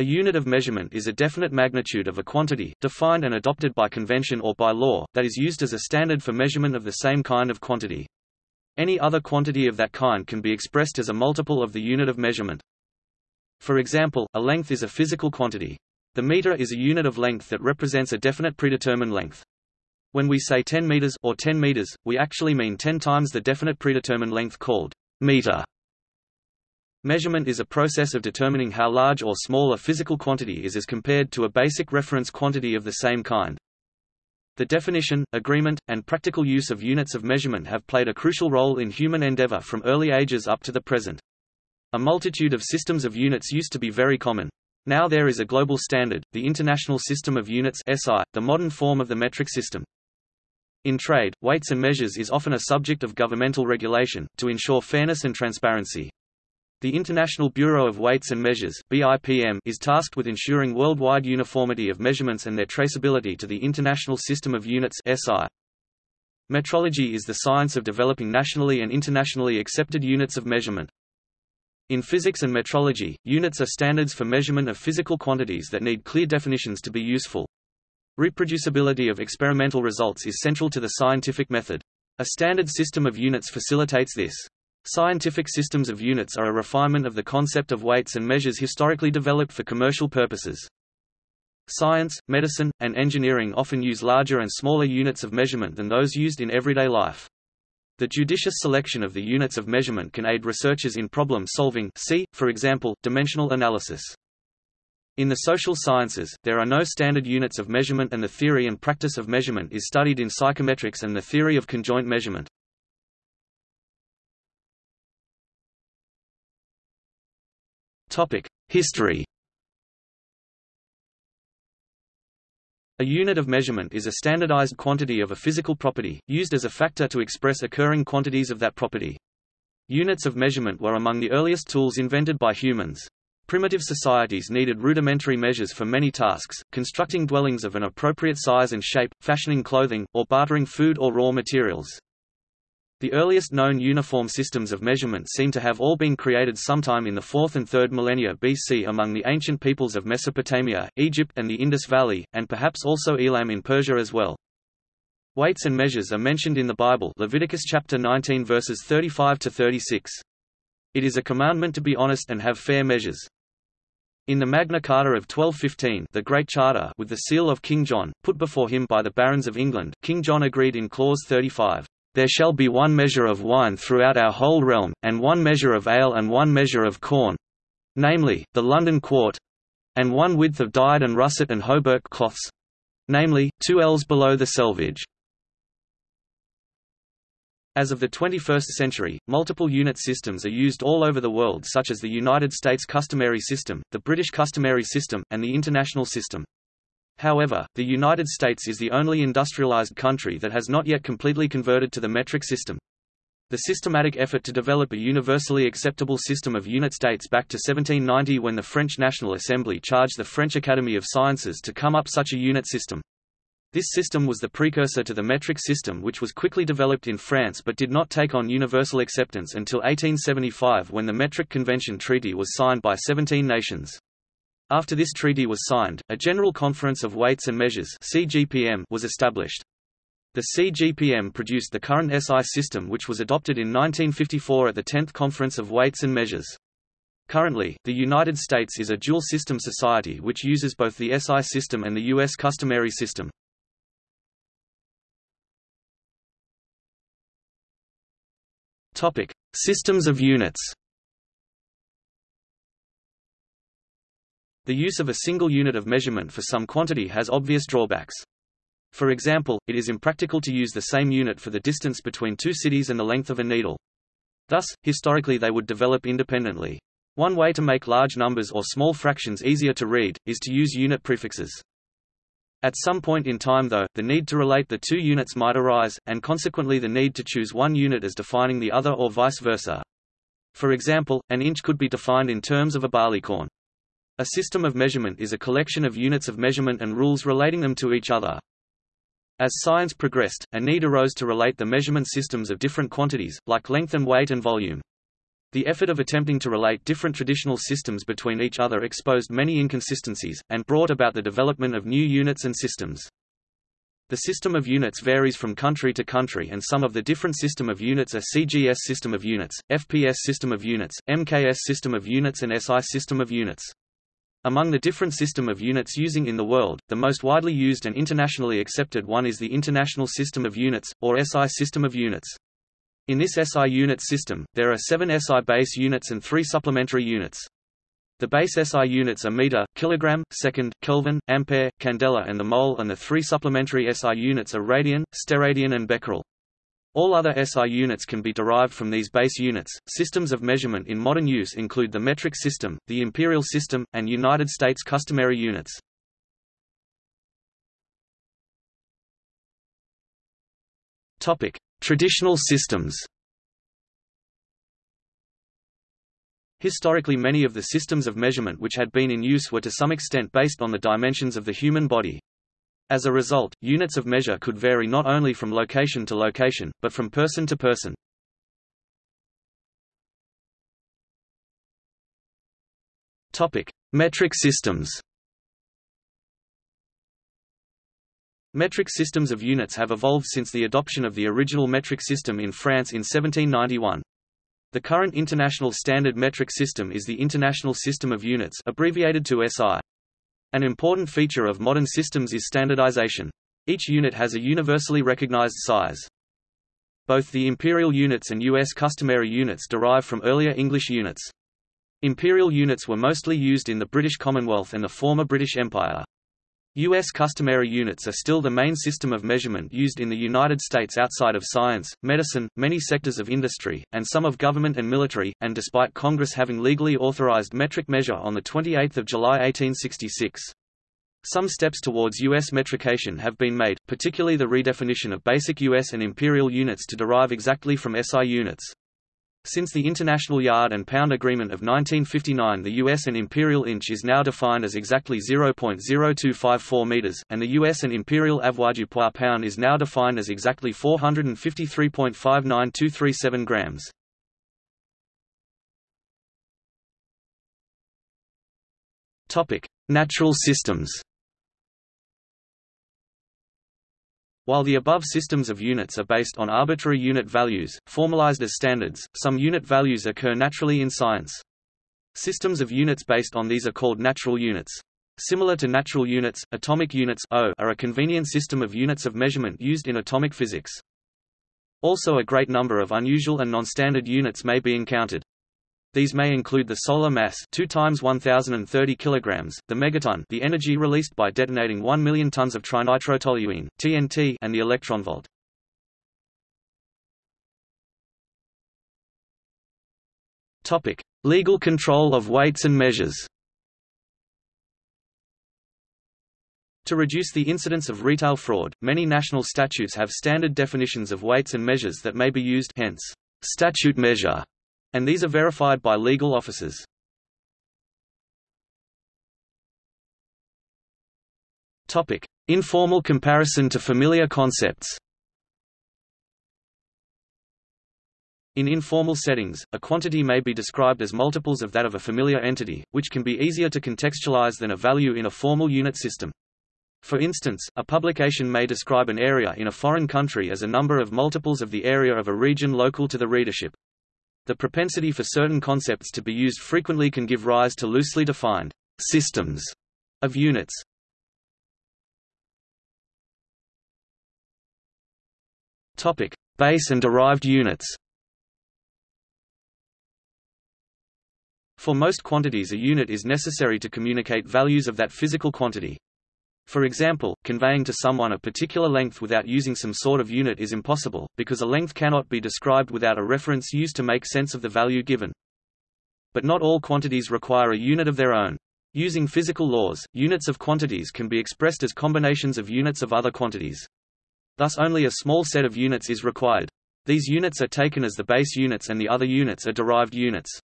A unit of measurement is a definite magnitude of a quantity, defined and adopted by convention or by law, that is used as a standard for measurement of the same kind of quantity. Any other quantity of that kind can be expressed as a multiple of the unit of measurement. For example, a length is a physical quantity. The meter is a unit of length that represents a definite predetermined length. When we say 10 meters or 10 meters, we actually mean 10 times the definite predetermined length called meter. Measurement is a process of determining how large or small a physical quantity is as compared to a basic reference quantity of the same kind. The definition, agreement, and practical use of units of measurement have played a crucial role in human endeavor from early ages up to the present. A multitude of systems of units used to be very common. Now there is a global standard, the International System of Units SI, the modern form of the metric system. In trade, weights and measures is often a subject of governmental regulation, to ensure fairness and transparency. The International Bureau of Weights and Measures BIPM is tasked with ensuring worldwide uniformity of measurements and their traceability to the International System of Units SI. Metrology is the science of developing nationally and internationally accepted units of measurement. In physics and metrology, units are standards for measurement of physical quantities that need clear definitions to be useful. Reproducibility of experimental results is central to the scientific method. A standard system of units facilitates this. Scientific systems of units are a refinement of the concept of weights and measures historically developed for commercial purposes. Science, medicine, and engineering often use larger and smaller units of measurement than those used in everyday life. The judicious selection of the units of measurement can aid researchers in problem solving see, for example, dimensional analysis. In the social sciences, there are no standard units of measurement and the theory and practice of measurement is studied in psychometrics and the theory of conjoint measurement. History A unit of measurement is a standardized quantity of a physical property, used as a factor to express occurring quantities of that property. Units of measurement were among the earliest tools invented by humans. Primitive societies needed rudimentary measures for many tasks, constructing dwellings of an appropriate size and shape, fashioning clothing, or bartering food or raw materials. The earliest known uniform systems of measurement seem to have all been created sometime in the 4th and 3rd millennia BC among the ancient peoples of Mesopotamia, Egypt and the Indus Valley, and perhaps also Elam in Persia as well. Weights and measures are mentioned in the Bible Leviticus chapter 19 verses 35 to 36. It is a commandment to be honest and have fair measures. In the Magna Carta of 1215 the Great Charter with the seal of King John, put before him by the barons of England, King John agreed in clause 35. There shall be one measure of wine throughout our whole realm, and one measure of ale and one measure of corn namely, the London quart and one width of dyed and russet and hauberk cloths namely, two ells below the selvage. As of the 21st century, multiple unit systems are used all over the world such as the United States customary system, the British customary system, and the international system. However, the United States is the only industrialized country that has not yet completely converted to the metric system. The systematic effort to develop a universally acceptable system of units dates back to 1790 when the French National Assembly charged the French Academy of Sciences to come up such a unit system. This system was the precursor to the metric system which was quickly developed in France but did not take on universal acceptance until 1875 when the Metric Convention Treaty was signed by 17 nations. After this treaty was signed, a General Conference of Weights and Measures (CGPM) was established. The CGPM produced the current SI system which was adopted in 1954 at the 10th Conference of Weights and Measures. Currently, the United States is a dual-system society which uses both the SI system and the U.S. customary system. Systems of units The use of a single unit of measurement for some quantity has obvious drawbacks. For example, it is impractical to use the same unit for the distance between two cities and the length of a needle. Thus, historically they would develop independently. One way to make large numbers or small fractions easier to read, is to use unit prefixes. At some point in time though, the need to relate the two units might arise, and consequently the need to choose one unit as defining the other or vice versa. For example, an inch could be defined in terms of a barleycorn. A system of measurement is a collection of units of measurement and rules relating them to each other. As science progressed, a need arose to relate the measurement systems of different quantities, like length and weight and volume. The effort of attempting to relate different traditional systems between each other exposed many inconsistencies, and brought about the development of new units and systems. The system of units varies from country to country and some of the different system of units are CGS system of units, FPS system of units, MKS system of units and SI system of units. Among the different system of units using in the world, the most widely used and internationally accepted one is the International System of Units, or SI system of units. In this SI unit system, there are seven SI base units and three supplementary units. The base SI units are meter, kilogram, second, Kelvin, ampere, candela and the mole and the three supplementary SI units are radian, steradian and becquerel. All other SI units can be derived from these base units. Systems of measurement in modern use include the metric system, the imperial system, and United States customary units. Topic: Traditional systems Historically many of the systems of measurement which had been in use were to some extent based on the dimensions of the human body. As a result, units of measure could vary not only from location to location, but from person to person. Topic: Metric systems Metric systems of units have evolved since the adoption of the original metric system in France in 1791. The current international standard metric system is the International System of Units abbreviated to SI. An important feature of modern systems is standardization. Each unit has a universally recognized size. Both the imperial units and U.S. customary units derive from earlier English units. Imperial units were mostly used in the British Commonwealth and the former British Empire. U.S. customary units are still the main system of measurement used in the United States outside of science, medicine, many sectors of industry, and some of government and military, and despite Congress having legally authorized metric measure on 28 July 1866. Some steps towards U.S. metrication have been made, particularly the redefinition of basic U.S. and imperial units to derive exactly from SI units. Since the International Yard and Pound Agreement of 1959 the US and imperial inch is now defined as exactly 0.0254 meters, and the US and imperial avoirdupois pound is now defined as exactly 453.59237 grams. Natural systems While the above systems of units are based on arbitrary unit values, formalized as standards, some unit values occur naturally in science. Systems of units based on these are called natural units. Similar to natural units, atomic units o are a convenient system of units of measurement used in atomic physics. Also a great number of unusual and non-standard units may be encountered. These may include the solar mass 2 times 1030 kilograms, the megaton, the energy released by detonating 1 million tons of trinitrotoluene (TNT), and the electron volt. Topic: Legal control of weights and measures. To reduce the incidence of retail fraud, many national statutes have standard definitions of weights and measures that may be used hence, statute measure and these are verified by legal officers. Topic: Informal comparison to familiar concepts. In informal settings, a quantity may be described as multiples of that of a familiar entity, which can be easier to contextualize than a value in a formal unit system. For instance, a publication may describe an area in a foreign country as a number of multiples of the area of a region local to the readership. The propensity for certain concepts to be used frequently can give rise to loosely defined systems of units. Topic: Base and derived units. For most quantities a unit is necessary to communicate values of that physical quantity. For example, conveying to someone a particular length without using some sort of unit is impossible, because a length cannot be described without a reference used to make sense of the value given. But not all quantities require a unit of their own. Using physical laws, units of quantities can be expressed as combinations of units of other quantities. Thus only a small set of units is required. These units are taken as the base units and the other units are derived units.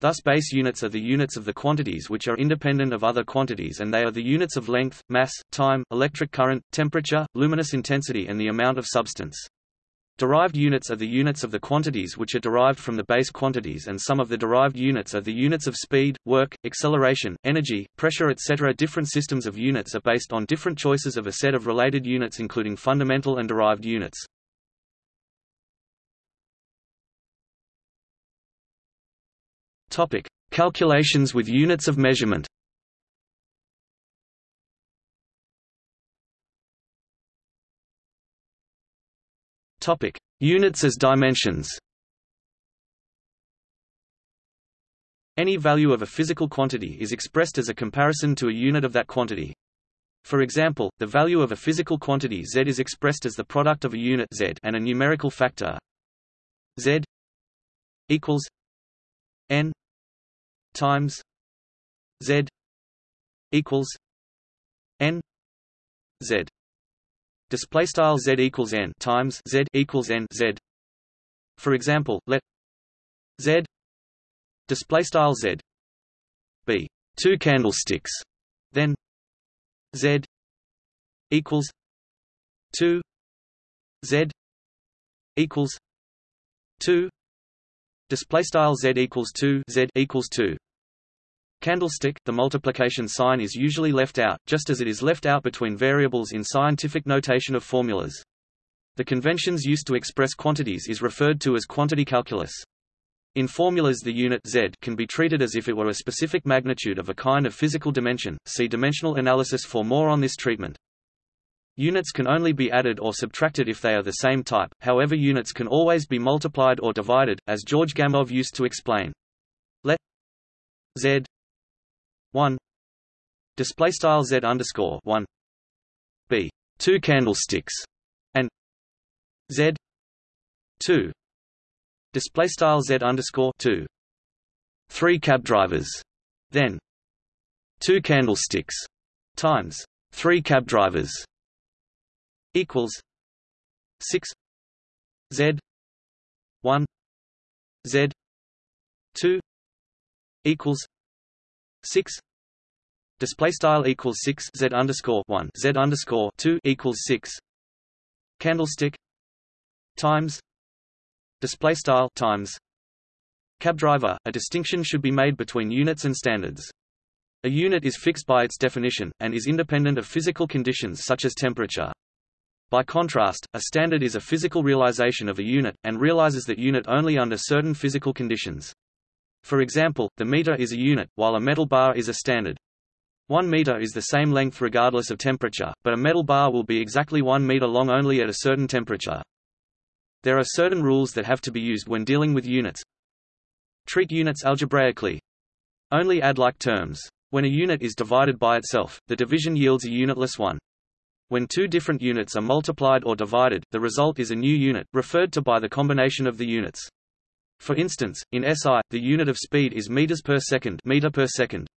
Thus base units are the units of the quantities which are independent of other quantities and they are the units of length, mass, time, electric current, temperature, luminous intensity and the amount of substance. Derived units are the units of the quantities which are derived from the base quantities and some of the derived units are the units of speed, work, acceleration, energy, pressure etc. Different systems of units are based on different choices of a set of related units including fundamental and derived units. Topic: Calculations with units of measurement. Topic: Units as dimensions. Any value of a physical quantity is expressed as a comparison to a unit of that quantity. For example, the value of a physical quantity z is expressed as the product of a unit z and a numerical factor z equals n times z equals n z display style z equals n times z equals n z. For example, let z display style z be two candlesticks, then z equals two z equals two display style z equals two z equals two Candlestick, the multiplication sign is usually left out, just as it is left out between variables in scientific notation of formulas. The conventions used to express quantities is referred to as quantity calculus. In formulas the unit z can be treated as if it were a specific magnitude of a kind of physical dimension. See dimensional analysis for more on this treatment. Units can only be added or subtracted if they are the same type, however units can always be multiplied or divided, as George Gamow used to explain. Let z 1 display style z underscore 1 b two candlesticks and z 2 display style z underscore 2 three cab drivers then two candlesticks times three cab drivers equals 6 z 1 z 2 equals six display style equals six z underscore one z underscore two equals six candlestick times display style times cab driver. A distinction should be made between units and standards. A unit is fixed by its definition, and is independent of physical conditions such as temperature. By contrast, a standard is a physical realization of a unit, and realizes that unit only under certain physical conditions. For example, the meter is a unit, while a metal bar is a standard. One meter is the same length regardless of temperature, but a metal bar will be exactly one meter long only at a certain temperature. There are certain rules that have to be used when dealing with units. Treat units algebraically. Only add like terms. When a unit is divided by itself, the division yields a unitless one. When two different units are multiplied or divided, the result is a new unit, referred to by the combination of the units. For instance, in SI, the unit of speed is meters per second, meter per second.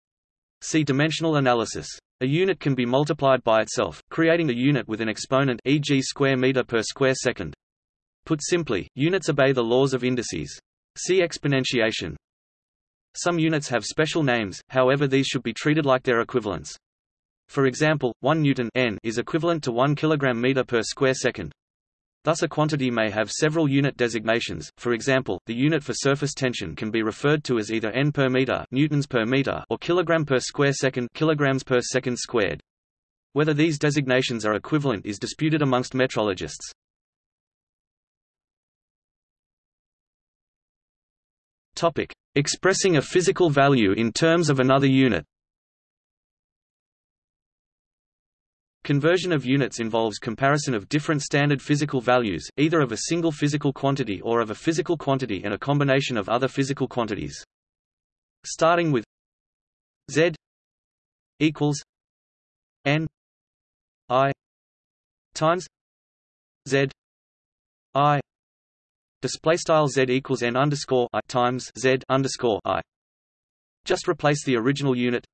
See dimensional analysis. A unit can be multiplied by itself, creating a unit with an exponent e.g. square meter per square second. Put simply, units obey the laws of indices. See exponentiation. Some units have special names, however these should be treated like their equivalents. For example, 1 newton n is equivalent to 1 kilogram meter per square second. Thus a quantity may have several unit designations, for example, the unit for surface tension can be referred to as either n per meter, newtons per meter or kilogram per square second, kilograms per second squared. Whether these designations are equivalent is disputed amongst metrologists. Topic: Expressing a physical value in terms of another unit. Conversion of units involves comparison of different standard physical values, either of a single physical quantity or of a physical quantity and a combination of other physical quantities. Starting with Z equals N I times Z I display style Z equals N underscore I times Z underscore I. Just replace the original unit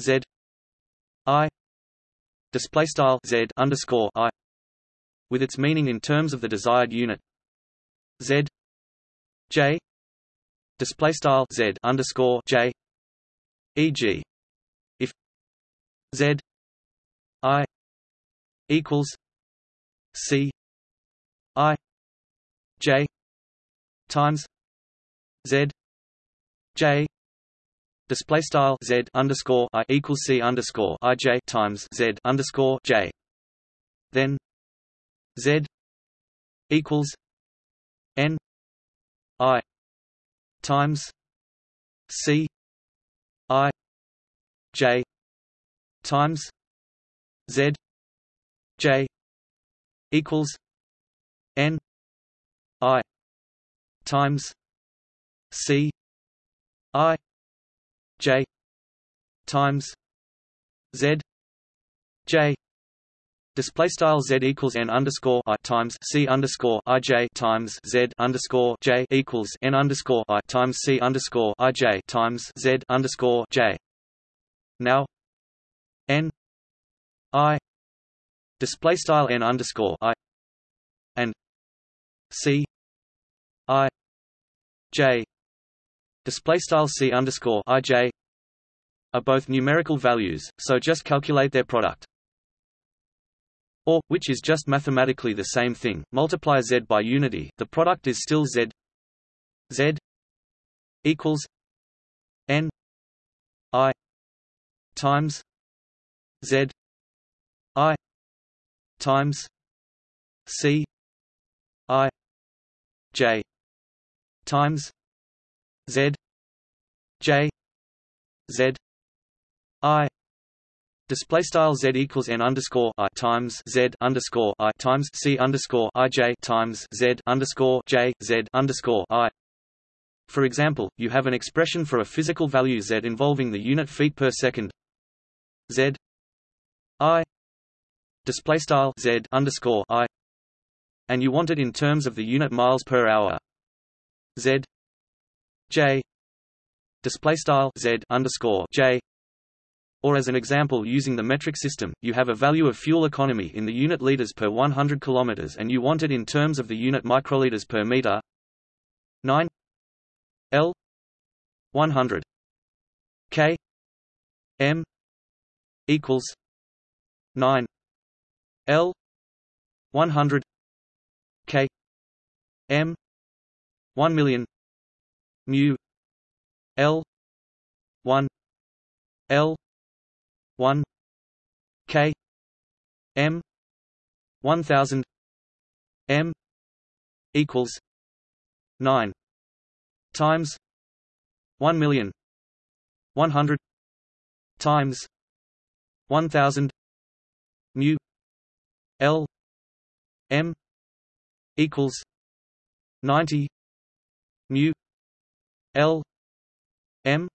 Z display style z underscore i with its meaning in terms of the desired unit z j display style z underscore j e.g. if z i equals c i j times z j display style z underscore i equals c underscore i j times z underscore j. Then z equals n i times c i j times z j equals n i times c i j times z j Display style z equals n underscore i times c underscore i j times z underscore j equals n underscore i times c underscore i j times z underscore j. Now, n i display style n underscore i and c i j display style c underscore i j are both numerical values, so just calculate their product. Or, which is just mathematically the same thing, multiply z by unity, the product is still z z equals n i times z i times c i j times z j z i Display style z equals n underscore i times z underscore i times c underscore i j times z underscore j z underscore i. For example, you have an expression for a physical value z involving the unit feet per second. z i display style z underscore i, and you want it in terms of the unit miles per hour. z j display style z underscore j or as an example using the metric system, you have a value of fuel economy in the unit liters per 100 kilometers and you want it in terms of the unit microliters per meter. 9 L 100 K M equals 9 L 100 K M 1 million mu L 1 L 1 k m 1000 m equals 9 times 1 million 100 times 1000 mu l m equals 90 mu l m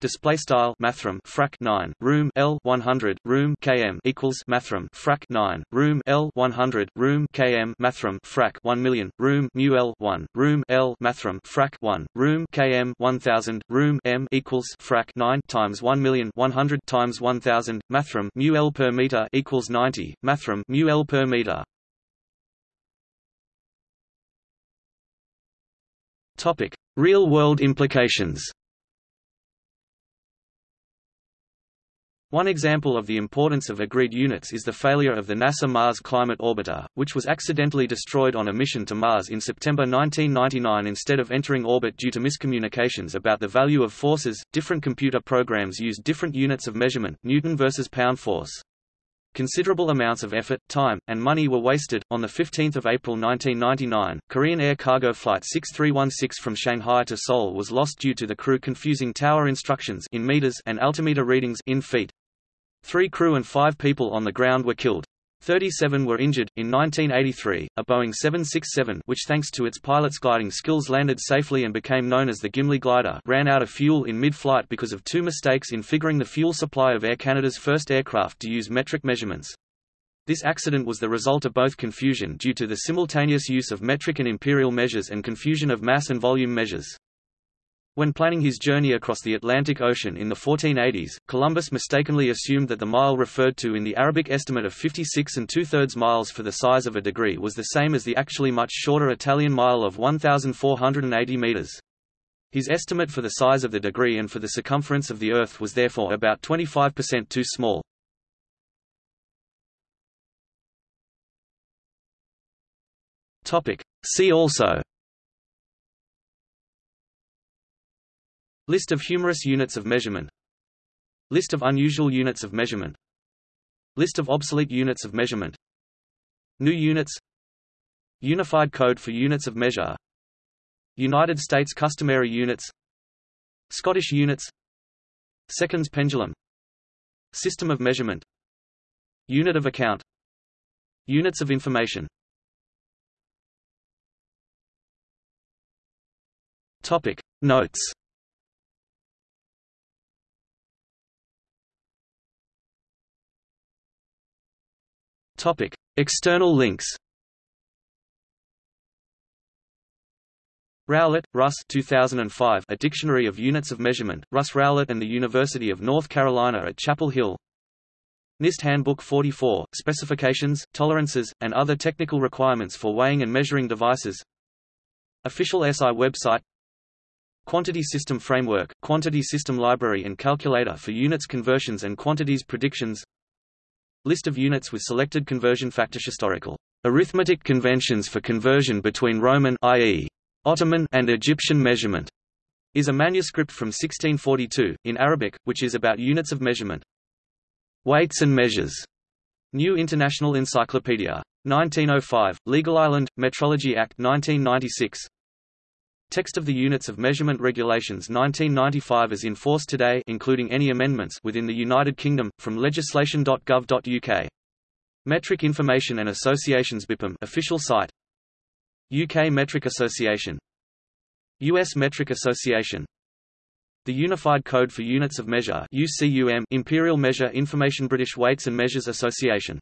Display style mathrm frac 9 room L 100 room km equals mathrm frac 9 room L 100 room km mathrm frac 1 million room mu L 1 room L mathrm frac 1 room km 1000 room m equals frac 9 times 1 million 100 times 1000 mathrm mu L per meter equals 90 mathrm mu L per meter. Topic: Real world implications. One example of the importance of agreed units is the failure of the NASA Mars Climate Orbiter, which was accidentally destroyed on a mission to Mars in September 1999 instead of entering orbit due to miscommunications about the value of forces. Different computer programs used different units of measurement, Newton versus pound force. Considerable amounts of effort, time, and money were wasted. On 15 April 1999, Korean Air cargo flight 6316 from Shanghai to Seoul was lost due to the crew confusing tower instructions in meters and altimeter readings in feet. Three crew and five people on the ground were killed. 37 were injured. In 1983, a Boeing 767 which thanks to its pilot's gliding skills landed safely and became known as the Gimli glider ran out of fuel in mid-flight because of two mistakes in figuring the fuel supply of Air Canada's first aircraft to use metric measurements. This accident was the result of both confusion due to the simultaneous use of metric and imperial measures and confusion of mass and volume measures. When planning his journey across the Atlantic Ocean in the 1480s, Columbus mistakenly assumed that the mile referred to in the Arabic estimate of 56 and two-thirds miles for the size of a degree was the same as the actually much shorter Italian mile of 1,480 meters. His estimate for the size of the degree and for the circumference of the Earth was therefore about 25% too small. See also List of humorous units of measurement. List of unusual units of measurement. List of obsolete units of measurement. New units. Unified code for units of measure. United States customary units. Scottish units. Seconds pendulum. System of measurement. Unit of account. Units of information. Topic. Notes Topic. External links Rowlett, Russ 2005, A Dictionary of Units of Measurement, Russ Rowlett and the University of North Carolina at Chapel Hill. NIST Handbook 44, Specifications, Tolerances, and other technical requirements for weighing and measuring devices. Official SI website. Quantity System Framework, Quantity System Library and Calculator for units conversions and quantities predictions List of units with selected conversion factors Historical arithmetic conventions for conversion between Roman i.e. Ottoman and Egyptian measurement is a manuscript from 1642, in Arabic, which is about units of measurement. Weights and measures. New International Encyclopedia. 1905, Legal Island, Metrology Act 1996. Text of the Units of Measurement Regulations 1995 as enforced today including any amendments within the United Kingdom, from legislation.gov.uk. Metric Information and Associations BIPM official site. UK Metric Association. US Metric Association. The Unified Code for Units of Measure UCUM Imperial Measure Information British Weights and Measures Association